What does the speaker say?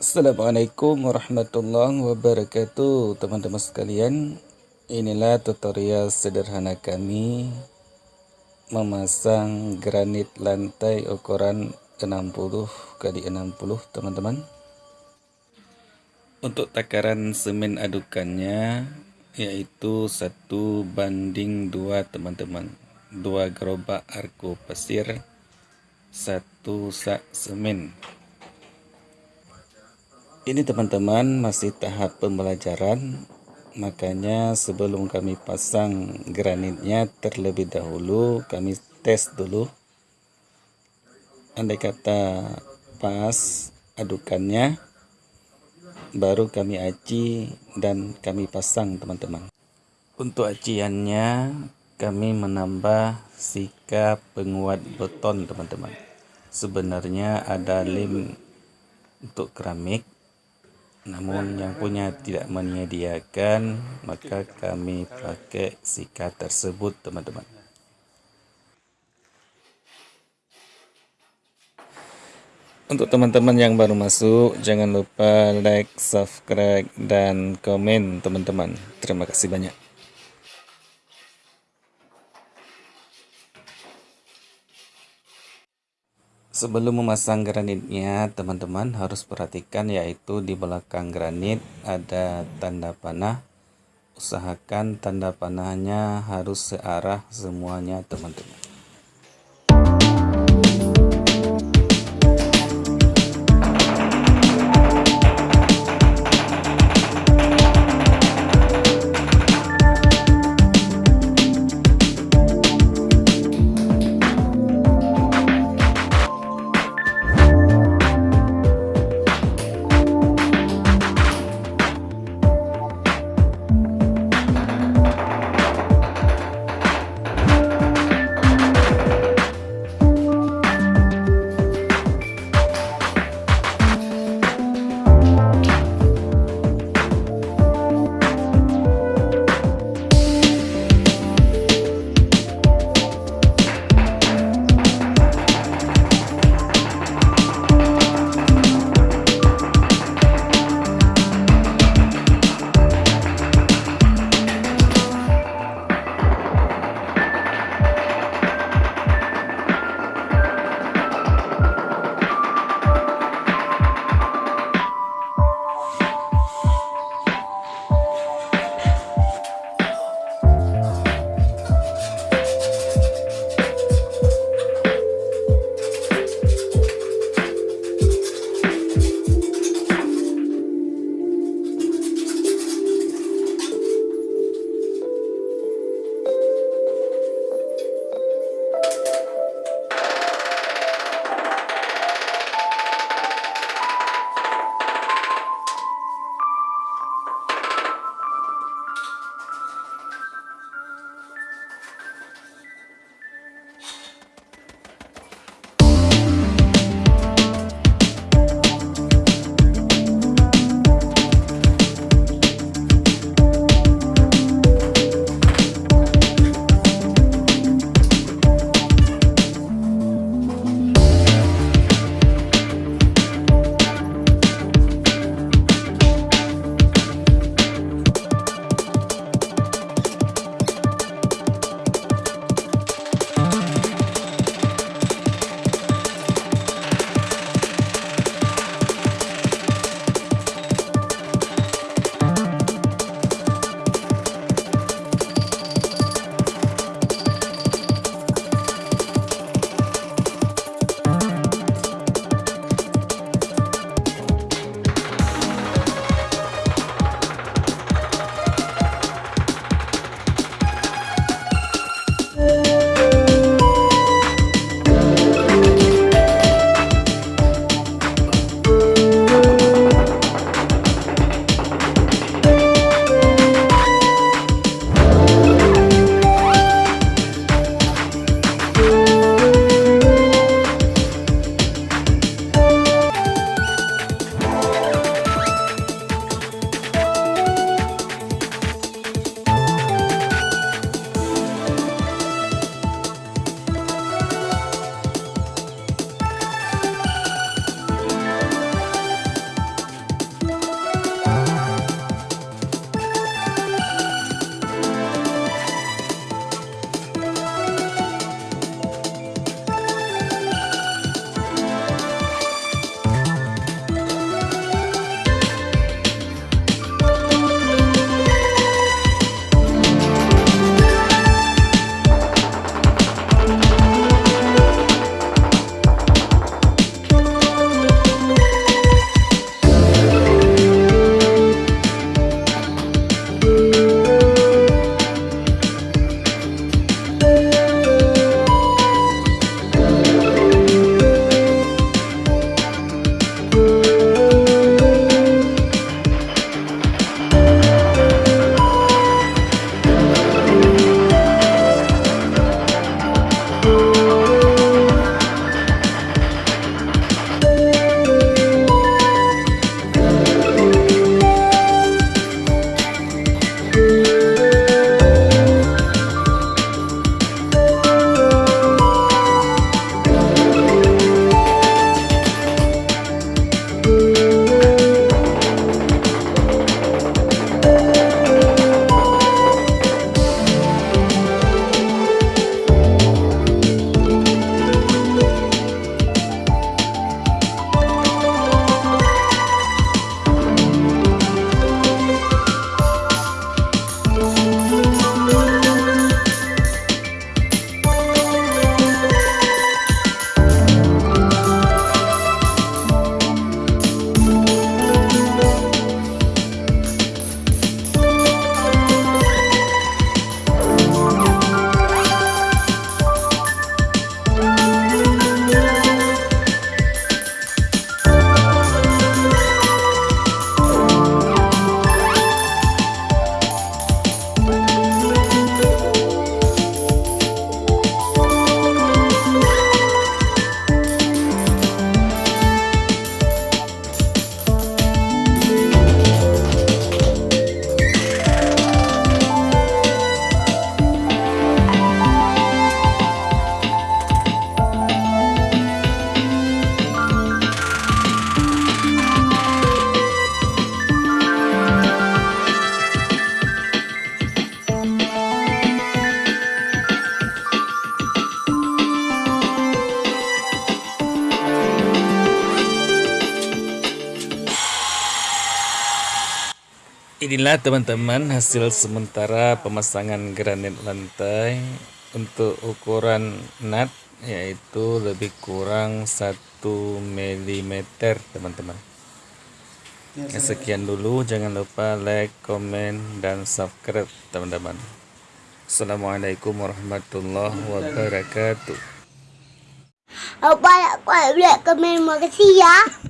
Assalamualaikum warahmatullahi wabarakatuh teman-teman sekalian. Inilah tutorial sederhana kami memasang granit lantai ukuran 60 kali 60 teman-teman. Untuk takaran semen adukannya yaitu satu banding dua teman-teman. Dua gerobak arko pasir satu sak semen ini teman-teman masih tahap pembelajaran, makanya sebelum kami pasang granitnya terlebih dahulu kami tes dulu. Andai kata pas adukannya, baru kami aci dan kami pasang teman-teman. Untuk aciannya kami menambah sika penguat beton teman-teman. Sebenarnya ada lem untuk keramik namun yang punya tidak menyediakan maka kami pakai sikat tersebut teman-teman. Untuk teman-teman yang baru masuk jangan lupa like subscribe dan komen teman-teman. Terima kasih banyak Sebelum memasang granitnya, teman-teman harus perhatikan yaitu di belakang granit ada tanda panah. Usahakan tanda panahnya harus searah semuanya, teman-teman. Inilah teman-teman hasil sementara pemasangan granit lantai untuk ukuran nut yaitu lebih kurang 1 mm teman-teman. Sekian dulu jangan lupa like, komen, dan subscribe teman-teman. Assalamualaikum warahmatullahi wabarakatuh. Apa ya, kau lihat komen, makasih ya.